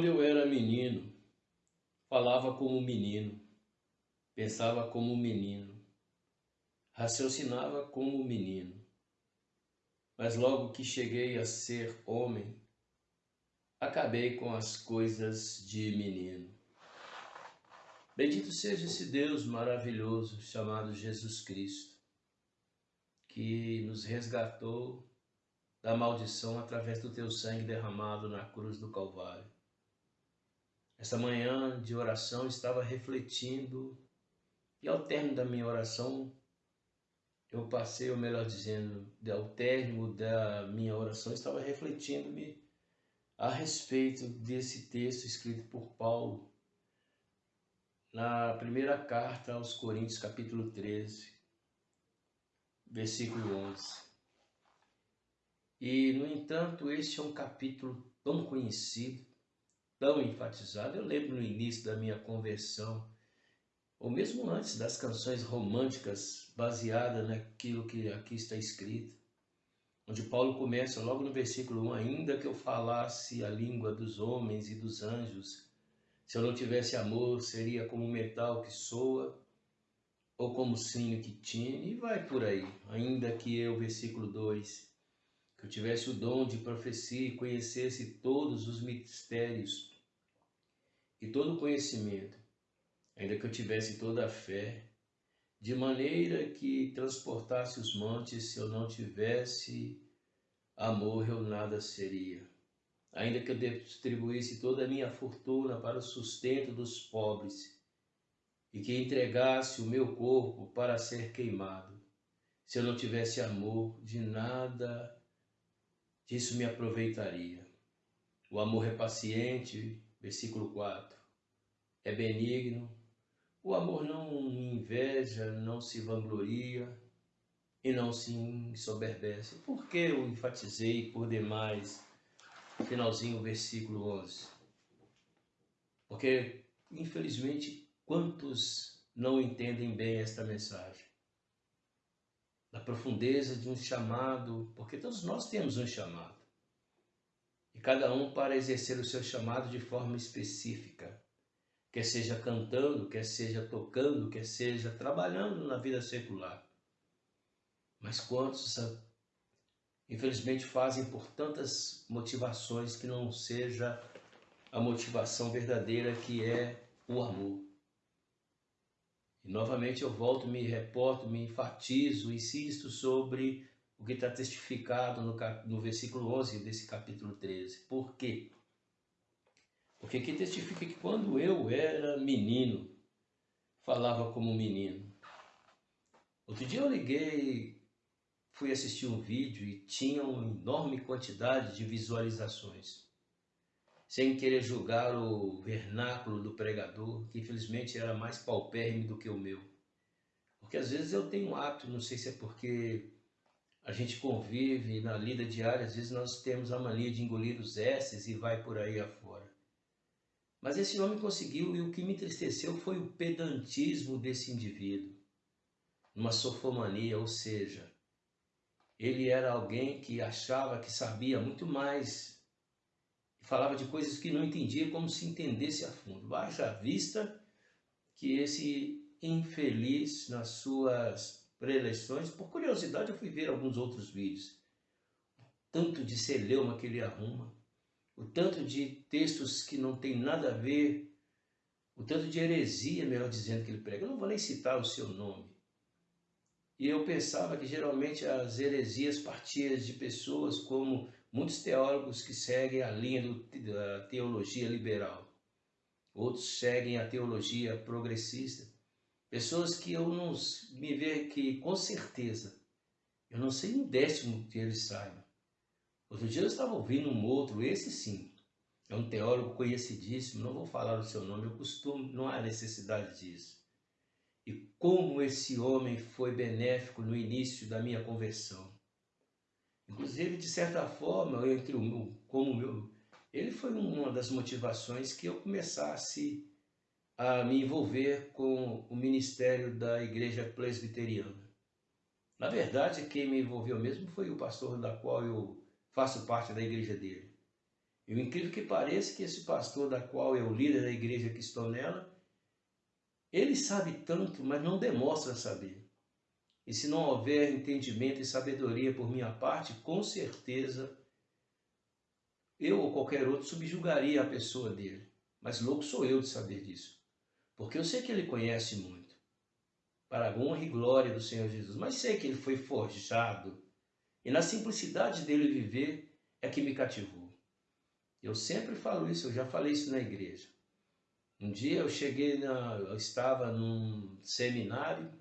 Quando eu era menino, falava como menino, pensava como menino, raciocinava como menino. Mas logo que cheguei a ser homem, acabei com as coisas de menino. Bendito seja esse Deus maravilhoso chamado Jesus Cristo, que nos resgatou da maldição através do teu sangue derramado na cruz do Calvário. Essa manhã de oração estava refletindo e ao término da minha oração eu passei, ou melhor dizendo, ao término da minha oração estava refletindo-me a respeito desse texto escrito por Paulo na primeira carta aos Coríntios, capítulo 13, versículo 11. E, no entanto, este é um capítulo tão conhecido, tão enfatizado. Eu lembro no início da minha conversão, ou mesmo antes das canções românticas baseadas naquilo que aqui está escrito, onde Paulo começa logo no versículo 1, ainda que eu falasse a língua dos homens e dos anjos, se eu não tivesse amor, seria como metal que soa, ou como sino que tine, e vai por aí. Ainda que eu, versículo 2, que eu tivesse o dom de profecia e conhecesse todos os mistérios e todo o conhecimento, ainda que eu tivesse toda a fé, de maneira que transportasse os montes, se eu não tivesse amor, eu nada seria. Ainda que eu distribuísse toda a minha fortuna para o sustento dos pobres e que entregasse o meu corpo para ser queimado, se eu não tivesse amor, de nada disso me aproveitaria. O amor é paciente, versículo 4, é benigno, o amor não inveja, não se vangloria e não se ensoberbece. Por que eu enfatizei por demais, finalzinho, versículo 11? Porque, infelizmente, quantos não entendem bem esta mensagem? Da profundeza de um chamado, porque todos nós temos um chamado. E cada um para exercer o seu chamado de forma específica quer seja cantando, quer seja tocando, quer seja trabalhando na vida secular. Mas quantos, infelizmente, fazem por tantas motivações que não seja a motivação verdadeira que é o amor. E novamente eu volto, me reporto, me enfatizo, insisto sobre o que está testificado no, no versículo 11 desse capítulo 13. Por quê? Porque aqui testifica que quando eu era menino, falava como menino. Outro dia eu liguei, fui assistir um vídeo e tinha uma enorme quantidade de visualizações. Sem querer julgar o vernáculo do pregador, que infelizmente era mais paupérrimo do que o meu. Porque às vezes eu tenho um hábito, não sei se é porque a gente convive na lida diária, às vezes nós temos a mania de engolir os S's e vai por aí afora. Mas esse homem conseguiu e o que me entristeceu foi o pedantismo desse indivíduo. Uma sofomania, ou seja, ele era alguém que achava que sabia muito mais falava de coisas que não entendia como se entendesse a fundo. Baixa vista que esse infeliz nas suas preleções, por curiosidade eu fui ver alguns outros vídeos, tanto de celeuma que ele arruma, o tanto de textos que não tem nada a ver, o tanto de heresia, melhor dizendo, que ele prega. Eu não vou nem citar o seu nome. E eu pensava que geralmente as heresias partiam de pessoas como muitos teólogos que seguem a linha da teologia liberal. Outros seguem a teologia progressista. Pessoas que eu não me vejo que, com certeza, eu não sei um décimo que eles saibam. Outro dia eu estava ouvindo um outro, esse sim, é um teólogo conhecidíssimo, não vou falar o seu nome, eu costumo, não há necessidade disso. E como esse homem foi benéfico no início da minha conversão. Inclusive, de certa forma, entre o meu, como o meu, ele foi uma das motivações que eu começasse a me envolver com o ministério da igreja presbiteriana. Na verdade, quem me envolveu mesmo foi o pastor da qual eu faço parte da igreja dele. E o incrível que pareça que esse pastor da qual é o líder da igreja que estou nela, ele sabe tanto, mas não demonstra saber. E se não houver entendimento e sabedoria por minha parte, com certeza eu ou qualquer outro subjugaria a pessoa dele. Mas louco sou eu de saber disso. Porque eu sei que ele conhece muito. Para a honra e glória do Senhor Jesus. Mas sei que ele foi forjado. E na simplicidade dele viver é que me cativou. Eu sempre falo isso, eu já falei isso na igreja. Um dia eu cheguei, na, eu estava num seminário,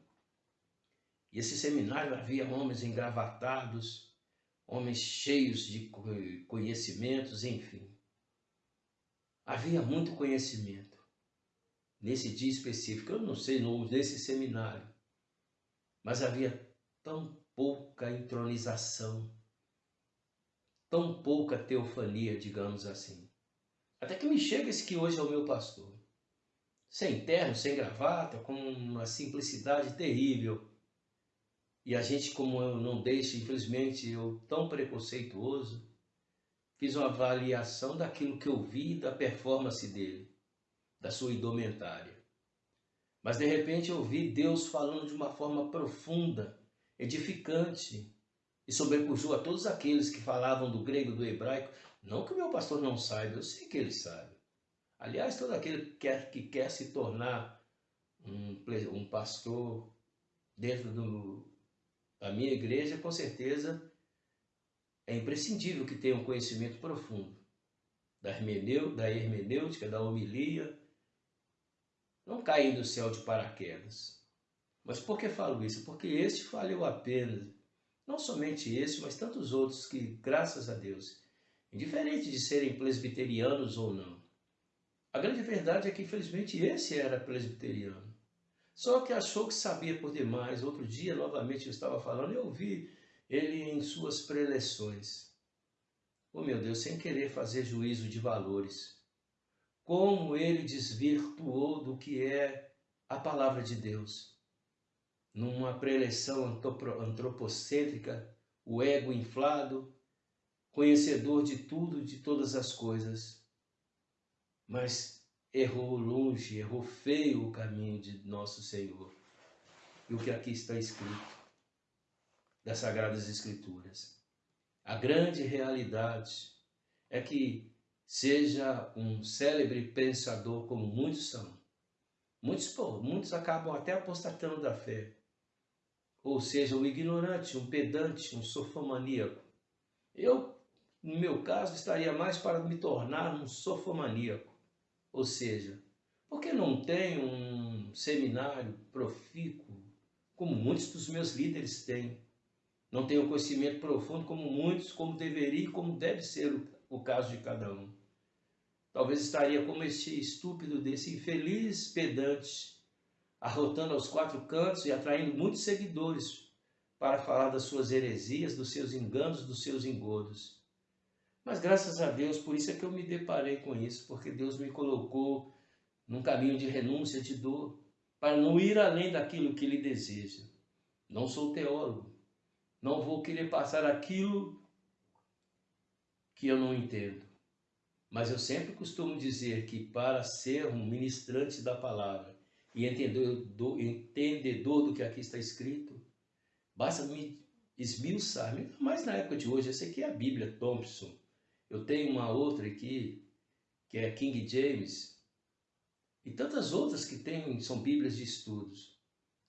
e esse seminário havia homens engravatados, homens cheios de conhecimentos, enfim. Havia muito conhecimento nesse dia específico, eu não sei, nesse seminário, mas havia tão pouca entronização, tão pouca teofania, digamos assim. Até que me chega esse que hoje é o meu pastor. Sem terno, sem gravata, com uma simplicidade terrível. E a gente, como eu não deixo, infelizmente, eu tão preconceituoso, fiz uma avaliação daquilo que eu vi da performance dele, da sua indumentária. Mas de repente eu vi Deus falando de uma forma profunda, edificante, e sobrepujou a todos aqueles que falavam do grego, do hebraico. Não que o meu pastor não saiba, eu sei que ele sabe. Aliás, todo aquele que quer, que quer se tornar um, um pastor dentro do, da minha igreja, com certeza é imprescindível que tenha um conhecimento profundo da hermenêutica, da homilia. Não cair do céu de paraquedas. Mas por que falo isso? Porque este valeu a pena não somente esse, mas tantos outros que, graças a Deus, indiferente de serem presbiterianos ou não, a grande verdade é que, infelizmente, esse era presbiteriano. Só que achou que sabia por demais. Outro dia, novamente, eu estava falando e eu vi ele em suas preleções. Oh, meu Deus, sem querer fazer juízo de valores. Como ele desvirtuou do que é a palavra de Deus numa preleção antropocêntrica, o ego inflado, conhecedor de tudo, de todas as coisas, mas errou longe, errou feio o caminho de nosso Senhor. E o que aqui está escrito das Sagradas Escrituras. A grande realidade é que seja um célebre pensador como muitos são. Muitos, muitos acabam até apostatando da fé ou seja, um ignorante, um pedante, um sofomaníaco. Eu, no meu caso, estaria mais para me tornar um sofomaníaco, ou seja, porque não tenho um seminário profícuo, como muitos dos meus líderes têm. Não tenho conhecimento profundo como muitos, como deveria e como deve ser o, caso de cada um. Talvez estaria como este estúpido desse infeliz pedante arrotando aos quatro cantos e atraindo muitos seguidores para falar das suas heresias, dos seus enganos, dos seus engodos. Mas graças a Deus, por isso é que eu me deparei com isso, porque Deus me colocou num caminho de renúncia, de dor, para não ir além daquilo que Ele deseja. Não sou teólogo, não vou querer passar aquilo que eu não entendo. Mas eu sempre costumo dizer que para ser um ministrante da palavra, e entendedor, entendedor do que aqui está escrito, basta me esmiuçar, mas na época de hoje, essa aqui é a Bíblia Thompson. Eu tenho uma outra aqui, que é King James, e tantas outras que tem, são Bíblias de estudos,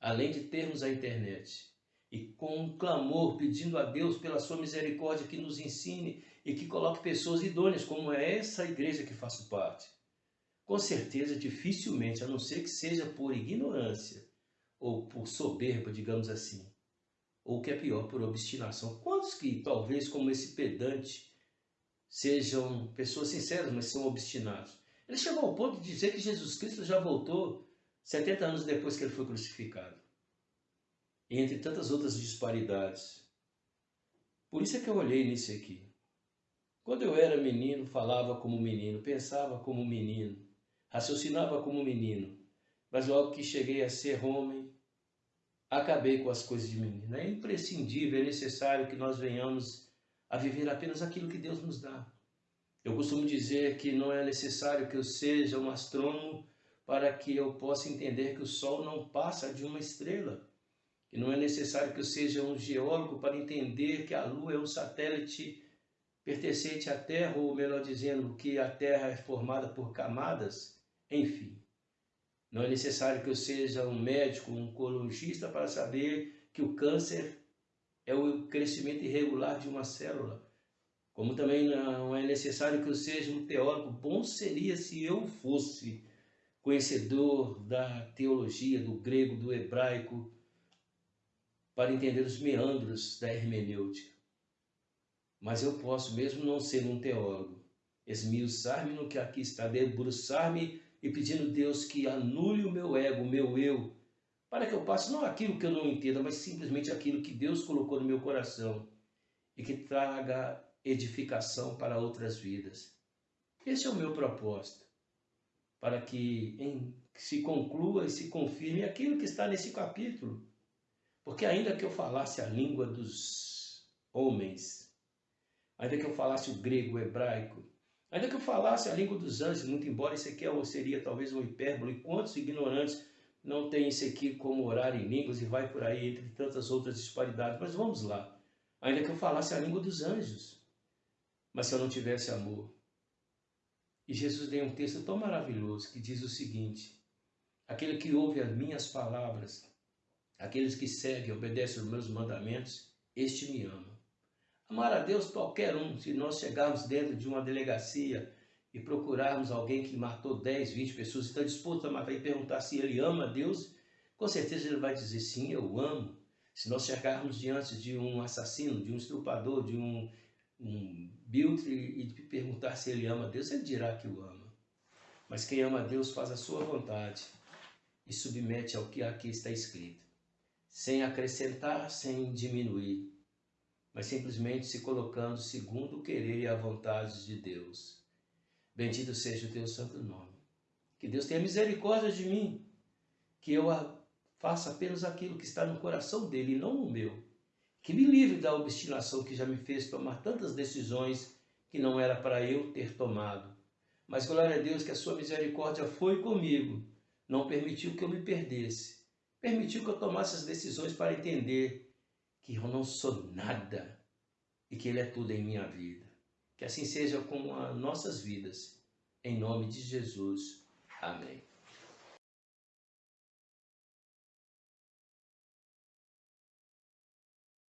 além de termos a internet. E com um clamor pedindo a Deus pela sua misericórdia que nos ensine e que coloque pessoas idôneas, como é essa igreja que faço parte com certeza, dificilmente, a não ser que seja por ignorância ou por soberba, digamos assim, ou que é pior, por obstinação. Quantos que, talvez, como esse pedante, sejam pessoas sinceras, mas são obstinados? Ele chegou ao ponto de dizer que Jesus Cristo já voltou 70 anos depois que ele foi crucificado. Entre tantas outras disparidades. Por isso é que eu olhei nisso aqui. Quando eu era menino, falava como menino, pensava como menino, Raciocinava como menino, mas logo que cheguei a ser homem, acabei com as coisas de menino. É imprescindível, é necessário que nós venhamos a viver apenas aquilo que Deus nos dá. Eu costumo dizer que não é necessário que eu seja um astrônomo para que eu possa entender que o Sol não passa de uma estrela. E não é necessário que eu seja um geólogo para entender que a Lua é um satélite pertencente à Terra, ou melhor dizendo, que a Terra é formada por camadas. Enfim, não é necessário que eu seja um médico, um oncologista para saber que o câncer é o crescimento irregular de uma célula. Como também não é necessário que eu seja um teólogo, bom seria se eu fosse conhecedor da teologia, do grego, do hebraico, para entender os meandros da hermenêutica. Mas eu posso, mesmo não ser um teólogo, esmiuçar-me no que aqui está, debruçar-me e pedindo a Deus que anule o meu ego, o meu eu, para que eu passe não aquilo que eu não entenda, mas simplesmente aquilo que Deus colocou no meu coração e que traga edificação para outras vidas. Esse é o meu propósito, para que em, se conclua e se confirme aquilo que está nesse capítulo. Porque ainda que eu falasse a língua dos homens, ainda que eu falasse o grego, o hebraico, ainda que eu falasse a língua dos anjos, muito embora isso aqui seria talvez uma hipérbole, quantos ignorantes não têm isso aqui como orar em línguas e vai por aí entre tantas outras disparidades. Mas vamos lá. Ainda que eu falasse a língua dos anjos, mas se eu não tivesse amor. E Jesus tem um texto tão maravilhoso que diz o seguinte: aquele que ouve as minhas palavras, aqueles que seguem obedecem os meus mandamentos, este me ama. Amar a Deus qualquer um, se nós chegarmos dentro de uma delegacia e procurarmos alguém que matou 10, 20 pessoas, está disposto a matar e perguntar se ele ama a Deus, com certeza ele vai dizer sim, eu amo. Se nós chegarmos diante de um assassino, de um estrupador, de um um biltre e perguntar se ele ama a Deus, ele dirá que o ama. Mas quem ama a Deus faz a sua vontade e submete ao que aqui está escrito, sem acrescentar, sem diminuir, mas simplesmente se colocando segundo o querer e a vontade de Deus. Bendito seja o teu santo nome. Que Deus tenha misericórdia de mim, que eu faça apenas aquilo que está no coração dele e não o meu que me livre da obstinação que já me fez tomar tantas decisões que não era para eu ter tomado. Mas glória a Deus que a sua misericórdia foi comigo, não permitiu que eu me perdesse, permitiu que eu tomasse as decisões para entender que eu não sou nada e que Ele é tudo em minha vida. Que assim seja com as nossas vidas, em nome de Jesus. Amém.